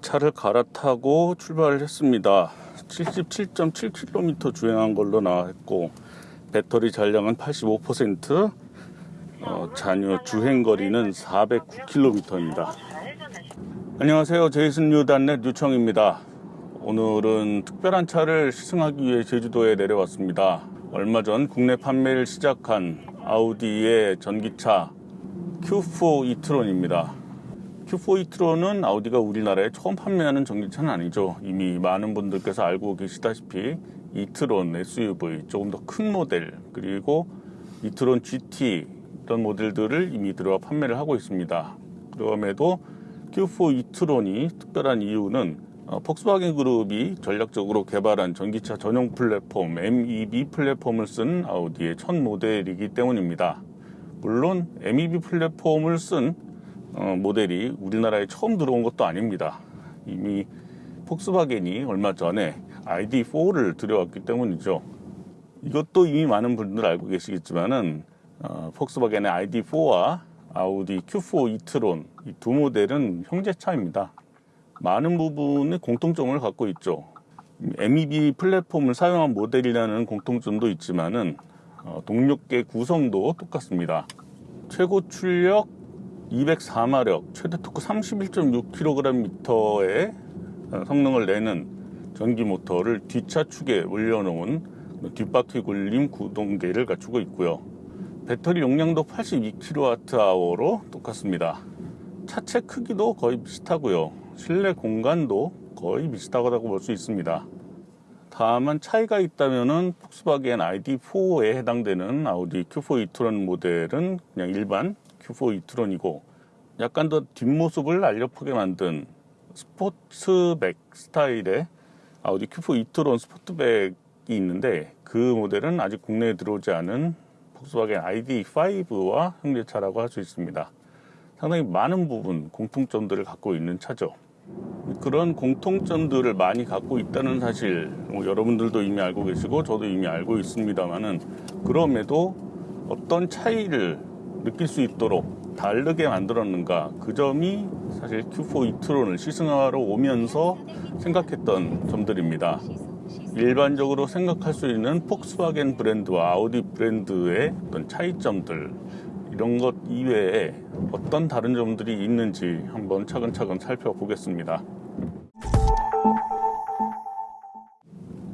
차를 갈아타고 출발을 했습니다. 77.7km 주행한 걸로 나왔고 배터리 잔량은 85%, 어, 잔유 주행 거리는 409km입니다. 안녕하세요. 제이슨 뉴단넷 뉴청입니다. 오늘은 특별한 차를 시승하기 위해 제주도에 내려왔습니다. 얼마 전 국내 판매를 시작한 아우디의 전기차 Q4 이트론입니다. Q4 이트론은 아우디가 우리나라에 처음 판매하는 전기차는 아니죠. 이미 많은 분들께서 알고 계시다시피 이트론 SUV 조금 더 큰 모델 그리고 이트론 GT 이런 모델들을 이미 들어와 판매를 하고 있습니다. 그럼에도 Q4 이트론이 특별한 이유는 어, 폭스바겐 그룹이 전략적으로 개발한 전기차 전용 플랫폼 MEB 플랫폼을 쓴 아우디의 첫 모델이기 때문입니다. 물론 MEB 플랫폼을 쓴 어, 모델이 우리나라에 처음 들어온 것도 아닙니다. 이미 폭스바겐이 얼마 전에 ID4를 들여왔기 때문이죠. 이것도 이미 많은 분들 알고 계시겠지만은 어, 폭스바겐의 ID4와 아우디 Q4 이트론 이 두 모델은 형제차입니다. 많은 부분의 공통점을 갖고 있죠. MEB 플랫폼을 사용한 모델이라는 공통점도 있지만은 어, 동력계 구성도 똑같습니다. 최고 출력 204마력, 최대 토크 31.6kgm의 어, 성능을 내는 전기 모터를 뒷차축에 올려놓은 뒷바퀴 굴림 구동계를 갖추고 있고요. 배터리 용량도 82kWh로 똑같습니다. 차체 크기도 거의 비슷하고요. 실내 공간도 거의 비슷하다고 볼 수 있습니다. 다만 차이가 있다면은 폭스바겐 ID4에 해당되는 아우디 Q4 이트론 모델은 그냥 일반 Q4 이트론이고 약간 더 뒷모습을 날렵하게 만든 스포츠백 스타일의 아우디 Q4 이트론 스포트백이 있는데 그 모델은 아직 국내에 들어오지 않은 폭스바겐 ID5와 형제차라고 할 수 있습니다. 상당히 많은 부분 공통점들을 갖고 있는 차죠. 그런 공통점들을 많이 갖고 있다는 사실 뭐 여러분들도 이미 알고 계시고 저도 이미 알고 있습니다만은 그럼에도 어떤 차이를 느낄 수 있도록 다르게 만들었는가 그 점이 사실 Q4 이트론을 시승하러 오면서 생각했던 점들입니다. 일반적으로 생각할 수 있는 폭스바겐 브랜드와 아우디 브랜드의 어떤 차이점들 이런 것 이외에 어떤 다른 점들이 있는지 한번 차근차근 살펴보겠습니다.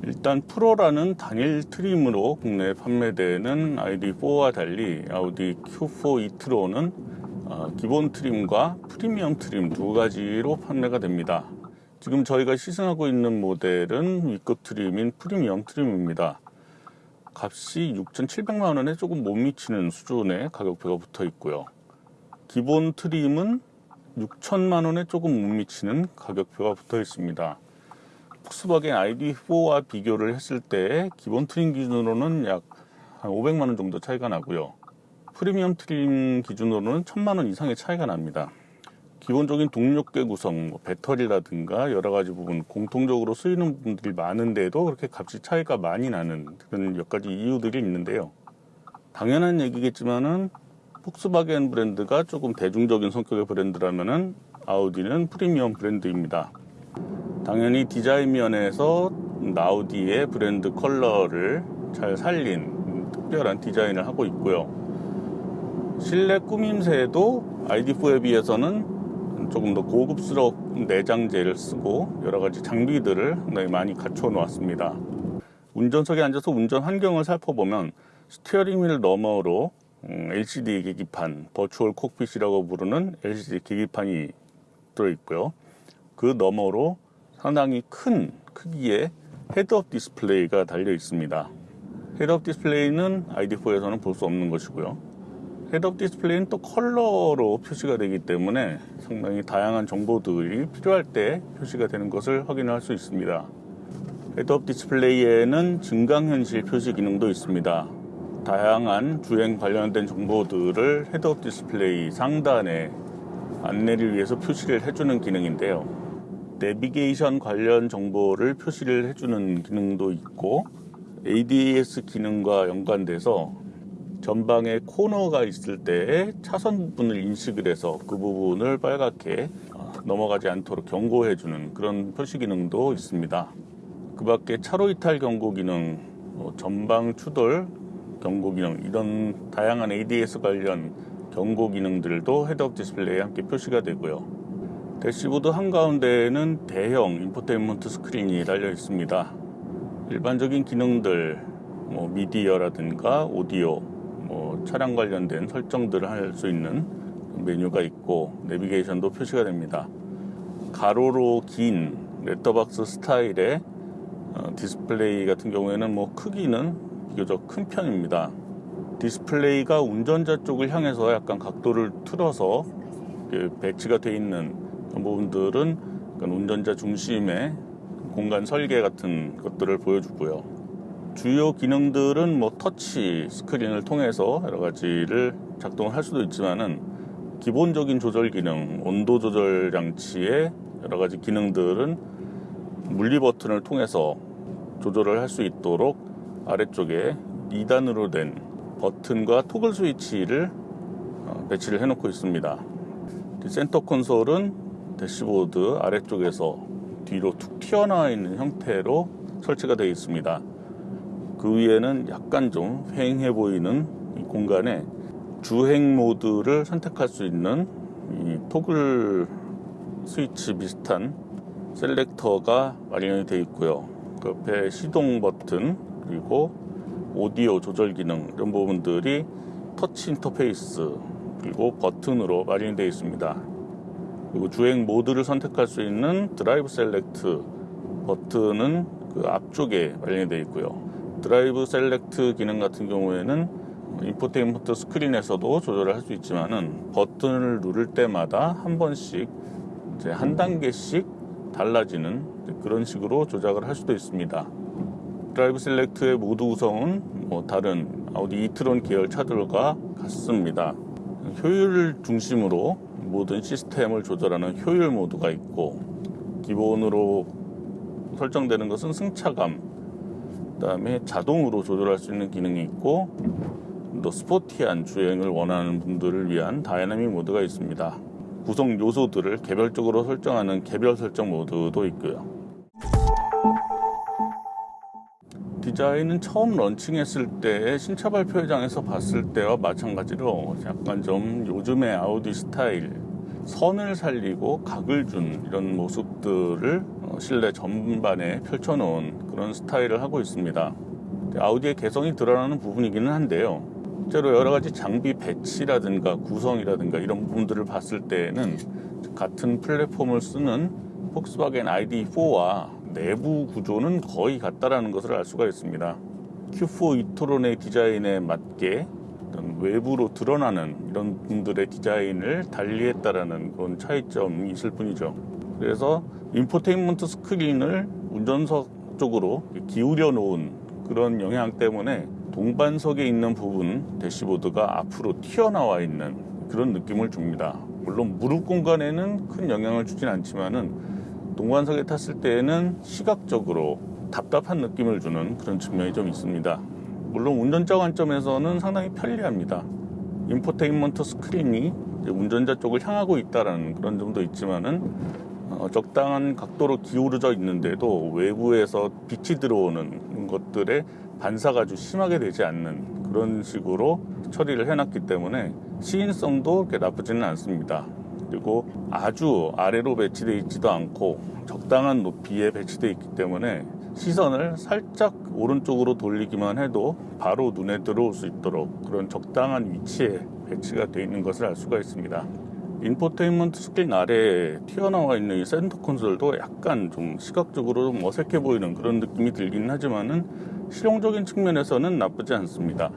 일단 프로라는 단일 trim으로 국내에 판매되는 ID4와 달리 아우디 Q4 이트론은 어, 기본 trim과 프리미엄 trim 두 가지로 판매가 됩니다. 지금 저희가 시승하고 있는 모델은 윗급 trim인 프리미엄 trim입니다. 값이 6,700만 원에 조금 못 미치는 수준의 가격표가 붙어 있고요. 기본 트림은 6천만 원에 조금 못 미치는 가격표가 붙어 있습니다. 폭스바겐 ID4와 비교를 했을 때 기본 트림 기준으로는 약 한 500만 원 정도 차이가 나고요. 프리미엄 트림 기준으로는 1000만 원 이상의 차이가 납니다. 기본적인 동력계 구성, 뭐 배터리라든가 여러 가지 부분 공통적으로 쓰이는 분들이 많은데도 그렇게 값이 차이가 많이 나는 그런 몇 가지 이유들이 있는데요. 당연한 얘기겠지만은 폭스바겐 브랜드가 조금 대중적인 성격의 브랜드라면은 아우디는 프리미엄 브랜드입니다. 당연히 디자인 면에서 아우디의 브랜드 컬러를 잘 살린 특별한 디자인을 하고 있고요. 실내 꾸밈새도 ID4에 비해서는 조금 더 고급스러운 내장재를 쓰고 여러 가지 장비들을 상당히 많이 갖춰 놓았습니다. 운전석에 앉아서 운전 환경을 살펴보면 steering wheel 너머로 LCD 계기판, virtual cockpit이라고 부르는 LCD 계기판이 들어있고요. 그 너머로 상당히 큰 크기의 head-up display가 달려 있습니다. head-up display는 ID4에서는 볼 수 없는 것이고요. head-up display는 또 컬러로 표시가 되기 때문에 상당히 다양한 정보들이 필요할 때 표시가 되는 것을 확인할 수 있습니다. 헤드업 디스플레이에는 증강현실 표시 기능도 있습니다. 다양한 주행 관련된 정보들을 헤드업 디스플레이 상단에 안내를 위해서 표시를 해주는 기능인데요. 내비게이션 관련 정보를 표시를 해주는 기능도 있고 ADAS 기능과 연관돼서 전방에 코너가 있을 때 차선 부분을 인식을 해서 그 부분을 빨갛게 넘어가지 않도록 경고해 주는 그런 표시 기능도 있습니다. 그 밖에 차로 이탈 경고 기능, 뭐 전방 추돌 경고 기능 이런 다양한 ADAS 관련 경고 기능들도 헤드업 디스플레이에 함께 표시가 되고요. 대시보드 한가운데에는 대형 인포테인먼트 스크린이 달려 있습니다. 일반적인 기능들, 뭐 미디어라든가 오디오, 뭐 차량 관련된 설정들을 할 수 있는 메뉴가 있고 내비게이션도 표시가 됩니다. 가로로 긴 레터박스 스타일의 어, 디스플레이 같은 경우에는 뭐 크기는 비교적 큰 편입니다. 디스플레이가 운전자 쪽을 향해서 약간 각도를 틀어서 그 배치가 되어 있는 부분들은 운전자 중심의 공간 설계 같은 것들을 보여주고요. 주요 기능들은 뭐 터치 스크린을 통해서 여러 가지를 작동을 할 수도 있지만은 기본적인 조절 기능, 온도 조절 장치의 여러 가지 기능들은 물리 버튼을 통해서 조절을 할 수 있도록 아래쪽에 2단으로 된 버튼과 토글 스위치를 어, 배치를 해놓고 있습니다. 센터 콘솔은 대시보드 아래쪽에서 뒤로 툭 튀어나와 있는 형태로 설치가 되어 있습니다. 그 위에는 약간 좀 휑해 보이는 이 공간에 주행 모드를 선택할 수 있는 이 토글 스위치 비슷한 셀렉터가 마련이 되어 있고요. 그 옆에 시동 버튼 그리고 오디오 조절 기능 이런 부분들이 터치 인터페이스 그리고 버튼으로 마련이 되어 있습니다. 그리고 주행 모드를 선택할 수 있는 drive select 버튼은 그 앞쪽에 마련이 되어 있고요. drive select 기능 같은 경우에는 인포테인먼트 스크린에서도 조절을 할 수 있지만은 버튼을 누를 때마다 한 번씩 이제 한 단계씩 달라지는 그런 식으로 조작을 할 수도 있습니다. drive select의 모드 구성은 뭐 다른 아우디 e-tron 계열 차들과 같습니다. 효율 중심으로 모든 시스템을 조절하는 효율 모드가 있고 기본으로 설정되는 것은 승차감, 그 다음에 자동으로 조절할 수 있는 기능이 있고 또 스포티한 주행을 원하는 분들을 위한 다이나믹 모드가 있습니다. 구성 요소들을 개별적으로 설정하는 개별 설정 모드도 있고요. 디자인은 처음 런칭했을 때 신차 발표회장에서 봤을 때와 마찬가지로 약간 좀 요즘의 아우디 스타일 선을 살리고 각을 준 이런 모습들을 어, 실내 전반에 펼쳐놓은 그런 스타일을 하고 있습니다. 아우디의 개성이 드러나는 부분이기는 한데요. 실제로 여러 가지 장비 배치라든가 구성이라든가 이런 부분들을 봤을 때에는 같은 플랫폼을 쓰는 폭스바겐 ID4와 내부 구조는 거의 같다라는 것을 알 수가 있습니다. Q4 이토론의 디자인에 맞게 외부로 드러나는 이런 분들의 디자인을 달리했다라는 그런 차이점이 있을 뿐이죠. 그래서 인포테인먼트 스크린을 운전석 쪽으로 기울여 놓은 그런 영향 때문에 동반석에 있는 부분 대시보드가 앞으로 튀어나와 있는 그런 느낌을 줍니다. 물론 무릎 공간에는 큰 영향을 주진 않지만은 동반석에 탔을 때에는 시각적으로 답답한 느낌을 주는 그런 측면이 좀 있습니다. 물론 운전자 관점에서는 상당히 편리합니다. 인포테인먼트 스크린이 운전자 쪽을 향하고 있다는 그런 점도 있지만은 어, 적당한 각도로 기울어져 있는데도 외부에서 빛이 들어오는 것들에 반사가 아주 심하게 되지 않는 그런 식으로 처리를 해놨기 때문에 시인성도 그렇게 나쁘지는 않습니다. 그리고 아주 아래로 배치되어 있지도 않고 적당한 높이에 배치되어 있기 때문에 시선을 살짝 오른쪽으로 돌리기만 해도 바로 눈에 들어올 수 있도록 그런 적당한 위치에 배치가 되어 있는 것을 알 수가 있습니다. 인포테인먼트 스크린 아래에 튀어나와 있는 이 센터 콘솔도 약간 좀 시각적으로 좀 어색해 보이는 그런 느낌이 들긴 하지만은 실용적인 측면에서는 나쁘지 않습니다.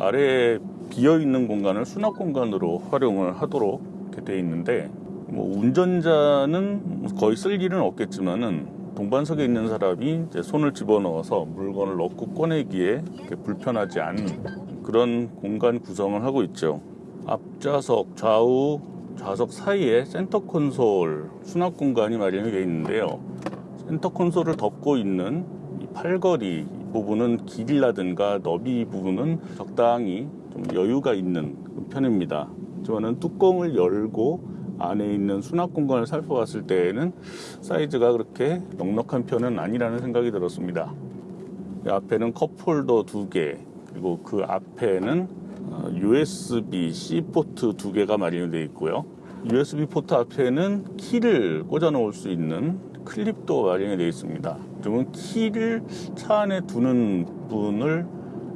아래에 비어 있는 공간을 수납 공간으로 활용을 하도록 되어 있는데 뭐 운전자는 거의 쓸 일은 없겠지만은 동반석에 있는 사람이 손을 집어넣어서 물건을 넣고 꺼내기에 불편하지 않은 그런 공간 구성을 하고 있죠. 앞좌석, 좌우 좌석 사이에 센터 콘솔 수납 공간이 마련이 되어 있는데요. 센터 콘솔을 덮고 있는 이 팔걸이 부분은 길이라든가 너비 부분은 적당히 좀 여유가 있는 편입니다. 저는 뚜껑을 열고 안에 있는 수납 공간을 살펴봤을 때에는 사이즈가 그렇게 넉넉한 편은 아니라는 생각이 들었습니다. 이 앞에는 컵홀더 두 개, 그리고 그 앞에는 USB-C 포트 두 개가 마련되어 있고요. USB 포트 앞에는 키를 꽂아 놓을 수 있는 클립도 마련이 되어 있습니다. 그러면 키를 차 안에 두는 부분을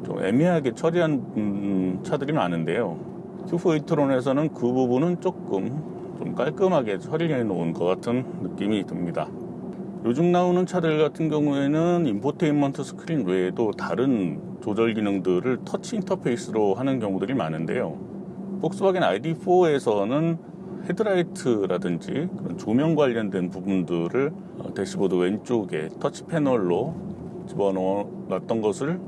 좀 애매하게 처리한 음, 차들이 많은데요. Q4 e-tron에서는 그 부분은 조금 좀 깔끔하게 처리해 놓은 것 같은 느낌이 듭니다. 요즘 나오는 차들 같은 경우에는 인포테인먼트 스크린 외에도 다른 조절 기능들을 터치 인터페이스로 하는 경우들이 많은데요. 폭스바겐 ID4에서는 헤드라이트라든지 조명 관련된 부분들을 어, 대시보드 왼쪽에 터치 패널로 집어넣었던 것을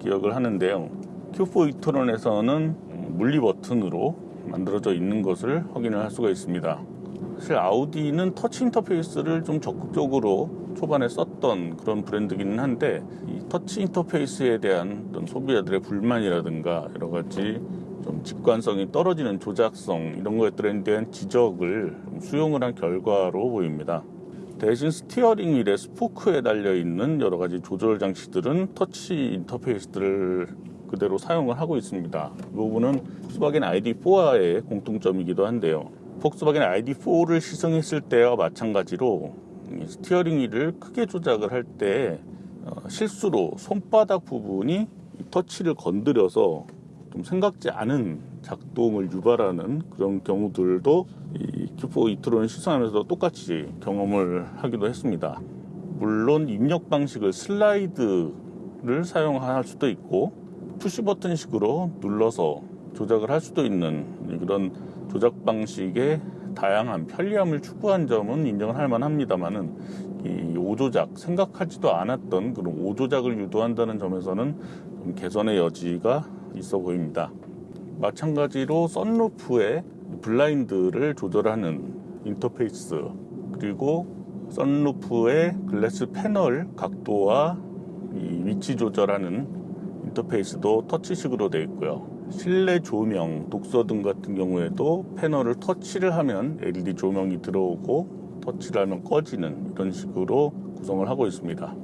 기억을 하는데요. Q4 e-tron에서는 물리 버튼으로 만들어져 있는 것을 확인을 할 수가 있습니다. 사실 아우디는 터치 인터페이스를 좀 적극적으로 초반에 썼던 그런 브랜드기는 한데 이 터치 인터페이스에 대한 어떤 소비자들의 불만이라든가 여러 가지 좀 직관성이 떨어지는 조작성 이런 것들에 대한 지적을 수용을 한 결과로 보입니다. 대신 스티어링 휠에 스포크에 달려 있는 여러 가지 조절 장치들은 터치 인터페이스들을 그대로 사용을 하고 있습니다. 이 부분은 폭스바겐 ID4와의 공통점이기도 한데요. 폭스바겐 ID4를 시승했을 때와 마찬가지로 steering wheel을 크게 조작을 할때 어, 실수로 손바닥 부분이 터치를 건드려서 좀 생각지 않은 작동을 유발하는 그런 경우들도 이 Q4 e-tron을 시승하면서 똑같이 경험을 하기도 했습니다. 물론 입력 방식을 슬라이드를 사용할 수도 있고 푸시 버튼식으로 눌러서 조작을 할 수도 있는 그런 조작 방식의 다양한 편리함을 추구한 점은 인정을 할 만합니다만은 이 오조작 생각하지도 않았던 그런 오조작을 유도한다는 점에서는 좀 개선의 여지가 있어 보입니다. 마찬가지로 썬루프의 블라인드를 조절하는 인터페이스 그리고 썬루프의 글래스 패널 각도와 위치 조절하는 인터페이스도 터치식으로 되어 있고요. 실내 조명, 독서 등 같은 경우에도 패널을 터치를 하면 LED 조명이 들어오고 터치를 하면 꺼지는 이런 식으로 구성을 하고 있습니다.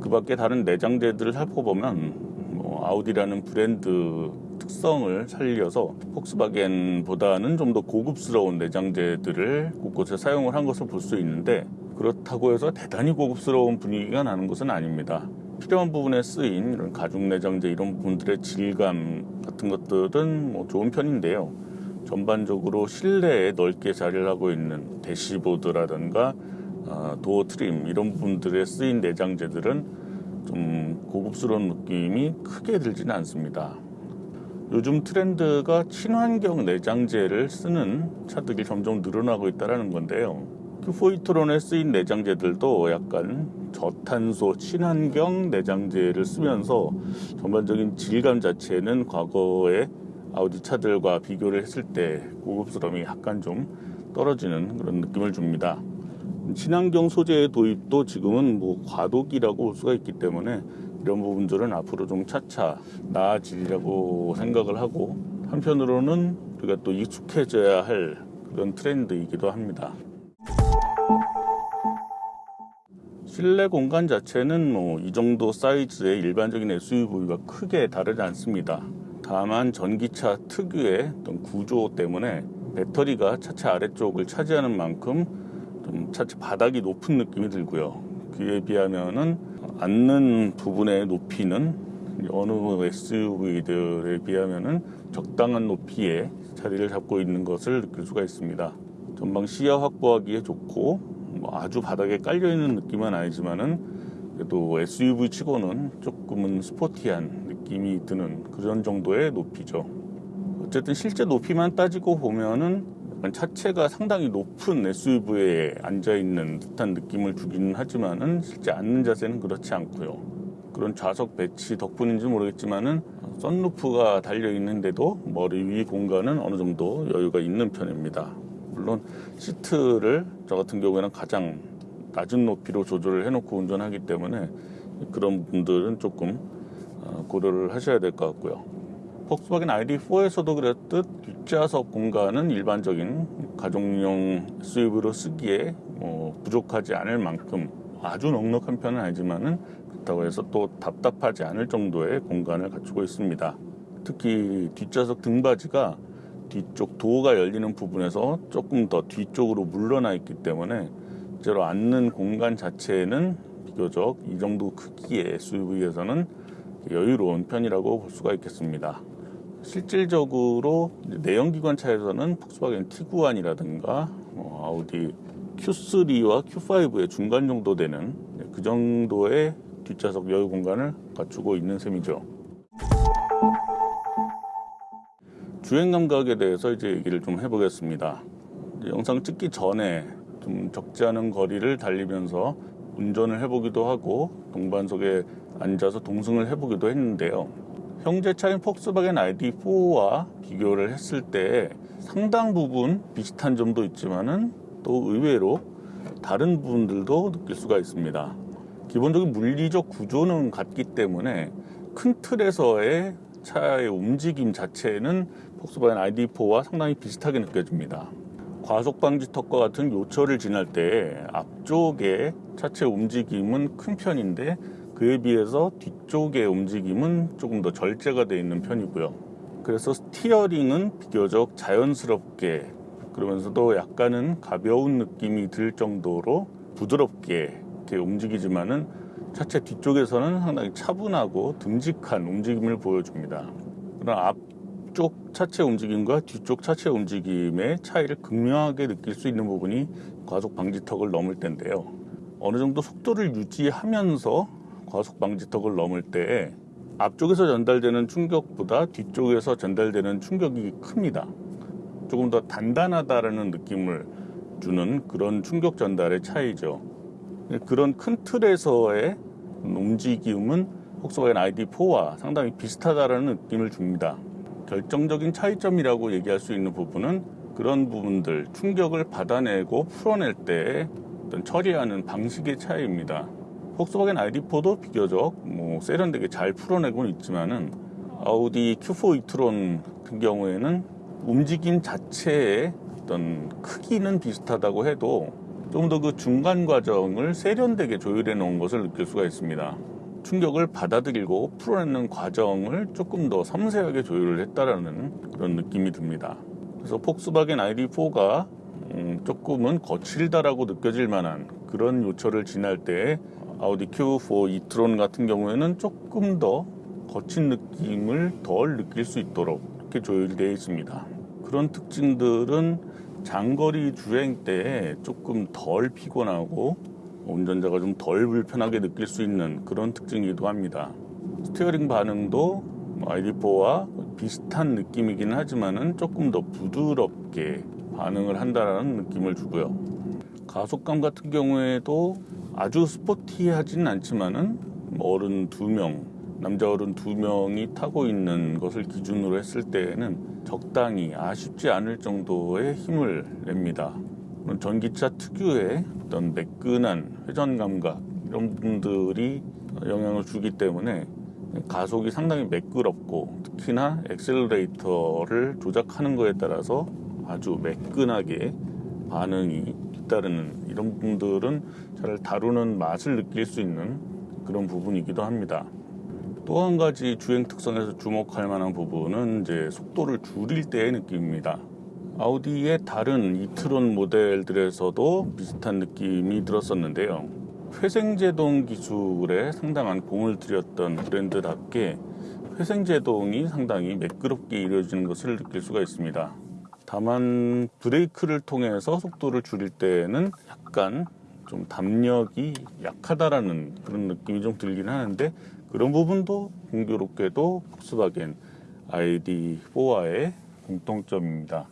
그 밖에 다른 내장재들을 살펴보면 뭐 아우디라는 브랜드 특성을 살려서 폭스바겐보다는 좀 더 고급스러운 내장재들을 곳곳에 사용을 한 것을 볼 수 있는데 그렇다고 해서 대단히 고급스러운 분위기가 나는 것은 아닙니다. 필요한 부분에 쓰인 이런 가죽 내장재 이런 부분들의 질감 같은 것들은 뭐 좋은 편인데요. 전반적으로 실내에 넓게 자리를 하고 있는 대시보드라든가 어, 도어 트림 이런 부분들에 쓰인 내장재들은 좀 고급스러운 느낌이 크게 들지는 않습니다. 요즘 트렌드가 친환경 내장재를 쓰는 차들이 점점 늘어나고 있다는 건데요. 큐포이트론에 쓰인 내장재들도 약간 저탄소 친환경 내장재를 쓰면서 전반적인 질감 자체는 과거의 아우디 차들과 비교를 했을 때 고급스러움이 약간 좀 떨어지는 그런 느낌을 줍니다. 친환경 소재의 도입도 지금은 뭐 과도기라고 볼 수가 있기 때문에 이런 부분들은 앞으로 좀 차차 나아지려고 생각을 하고 한편으로는 우리가 또 익숙해져야 할 그런 트렌드이기도 합니다. 실내 공간 자체는 뭐 이 정도 사이즈의 일반적인 SUV가 크게 다르지 않습니다. 다만 전기차 특유의 어떤 구조 때문에 배터리가 차체 아래쪽을 차지하는 만큼 좀 차체 바닥이 높은 느낌이 들고요. 그에 비하면은 앉는 부분의 높이는 어느 SUV들에 비하면은 적당한 높이의 자리를 잡고 있는 것을 느낄 수가 있습니다. 전방 시야 확보하기에 좋고 뭐 아주 바닥에 깔려 있는 느낌은 아니지만은 그래도 SUV 치고는 조금은 스포티한 느낌이 드는 그런 정도의 높이죠. 어쨌든 실제 높이만 따지고 보면은 차체가 상당히 높은 SUV에 앉아 있는 듯한 느낌을 주기는 하지만은 실제 앉는 자세는 그렇지 않고요. 그런 좌석 배치 덕분인지 모르겠지만은 썬루프가 달려 있는데도 머리 위 공간은 어느 정도 여유가 있는 편입니다. 물론 시트를 저 같은 경우에는 가장 낮은 높이로 조절을 해놓고 운전하기 때문에 그런 분들은 조금 어, 고려를 하셔야 될 것 같고요. 폭스바겐 ID4에서도 그랬듯 뒷좌석 공간은 일반적인 가족용 SUV로 쓰기에 뭐 부족하지 않을 만큼 아주 넉넉한 편은 아니지만은 그렇다고 해서 또 답답하지 않을 정도의 공간을 갖추고 있습니다. 특히 뒷좌석 등받이가 뒤쪽 도어가 열리는 부분에서 조금 더 뒤쪽으로 물러나 있기 때문에 실제로 앉는 공간 자체는 비교적 이 정도 크기의 SUV에서는 여유로운 편이라고 볼 수가 있겠습니다. 실질적으로 내연기관 차에서는 폭스바겐 티구안이라든가 어, 아우디 Q3와 Q5의 중간 정도 되는 그 정도의 뒷좌석 여유 공간을 갖추고 있는 셈이죠. 주행 감각에 대해서 이제 얘기를 좀 해보겠습니다. 영상 찍기 전에 좀 적지 않은 거리를 달리면서 운전을 해보기도 하고 동반석에 앉아서 동승을 해보기도 했는데요. 형제 차인 폭스바겐 ID4와 비교를 했을 때 상당 부분 비슷한 점도 있지만은 또 의외로 다른 부분들도 느낄 수가 있습니다. 기본적인 물리적 구조는 같기 때문에 큰 틀에서의 차의 움직임 자체는 폭스바겐 ID4와 상당히 비슷하게 느껴집니다. 과속 방지 턱과 같은 요철을 지날 때 앞쪽에 차체 움직임은 큰 편인데 그에 비해서 뒤쪽의 움직임은 조금 더 절제가 되어 있는 편이고요. 그래서 스티어링은 비교적 자연스럽게 그러면서도 약간은 가벼운 느낌이 들 정도로 부드럽게 이렇게 움직이지만은 차체 뒤쪽에서는 상당히 차분하고 듬직한 움직임을 보여줍니다. 그러나 앞쪽 차체 움직임과 뒤쪽 차체 움직임의 차이를 극명하게 느낄 수 있는 부분이 과속 방지턱을 넘을 때인데요. 어느 정도 속도를 유지하면서 과속 방지턱을 넘을 때 앞쪽에서 전달되는 충격보다 뒤쪽에서 전달되는 충격이 큽니다. 조금 더 단단하다라는 느낌을 주는 그런 충격 전달의 차이죠. 그런 큰 틀에서의 움직임은 폭스바겐 ID4와 상당히 비슷하다라는 느낌을 줍니다. 결정적인 차이점이라고 얘기할 수 있는 부분은 그런 부분들 충격을 받아내고 풀어낼 때 어떤 처리하는 방식의 차이입니다. 폭스바겐 ID4도 비교적 뭐 세련되게 잘 풀어내고는 있지만은 아우디 Q4 이트론 같은 경우에는 움직임 자체의 어떤 크기는 비슷하다고 해도 좀 더 그 중간 과정을 세련되게 조율해 놓은 것을 느낄 수가 있습니다. 충격을 받아들이고 풀어내는 과정을 조금 더 섬세하게 조율을 했다라는 그런 느낌이 듭니다. 그래서 폭스바겐 ID4가 음, 조금은 거칠다라고 느껴질 만한 그런 요철을 지날 때 아우디 Q4 e-tron 같은 경우에는 조금 더 거친 느낌을 덜 느낄 수 있도록 이렇게 조율되어 있습니다. 그런 특징들은 장거리 주행 때 조금 덜 피곤하고 운전자가 좀 덜 불편하게 느낄 수 있는 그런 특징이기도 합니다. steering 반응도 ID4와 비슷한 느낌이긴 하지만은 조금 더 부드럽게 반응을 한다는 느낌을 주고요. 가속감 같은 경우에도 아주 스포티하진 않지만은 어른 두 명, 남자 어른 두 명이 타고 있는 것을 기준으로 했을 때에는 적당히 아쉽지 않을 정도의 힘을 냅니다. 전기차 특유의 어떤 매끈한 회전 감각 이런 부분들이 영향을 주기 때문에 가속이 상당히 매끄럽고 특히나 엑셀레이터를 조작하는 것에 따라서 아주 매끈하게 반응이 뒤따르는 이런 부분들은 차를 다루는 맛을 느낄 수 있는 그런 부분이기도 합니다. 또 한 가지 주행 특성에서 주목할 만한 부분은 이제 속도를 줄일 때의 느낌입니다. 아우디의 다른 이트론 모델들에서도 비슷한 느낌이 들었었는데요. 회생제동 기술에 상당한 공을 들였던 브랜드답게 회생제동이 상당히 매끄럽게 이루어지는 것을 느낄 수가 있습니다. 다만 브레이크를 통해서 속도를 줄일 때는 약간 좀 답력이 약하다라는 그런 느낌이 좀 들긴 하는데 그런 부분도 공교롭게도 폭스바겐 ID4와의 공통점입니다.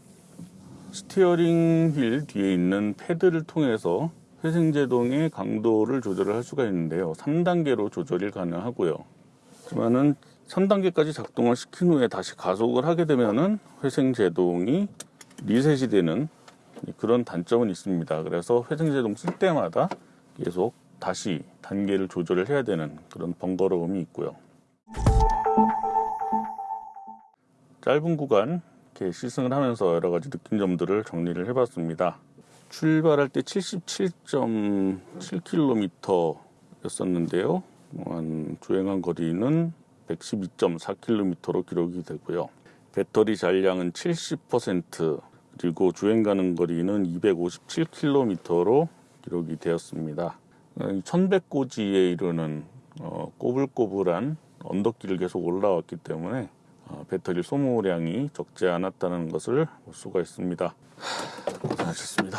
steering wheel 뒤에 있는 패들을 통해서 회생제동의 강도를 조절을 할 수가 있는데요. 3단계로 조절이 가능하고요. 하지만은 3단계까지 작동을 시킨 후에 다시 가속을 하게 되면은 회생제동이 리셋이 되는 그런 단점은 있습니다. 그래서 회생제동 쓸 때마다 계속 다시 단계를 조절을 해야 되는 그런 번거로움이 있고요. 짧은 구간 이렇게 시승을 하면서 여러 가지 느낀 점들을 정리를 해봤습니다. 출발할 때 77.7km였었는데요. 한 주행한 거리는 112.4km로 기록이 되고요. 배터리 잔량은 70% 그리고 주행 가는 거리는 257km로 기록이 되었습니다. 1100고지에 이르는 어, 꼬불꼬불한 언덕길을 계속 올라왔기 때문에 어, 배터리 소모량이 적지 않았다는 것을 볼 수가 있습니다. 고생하셨습니다.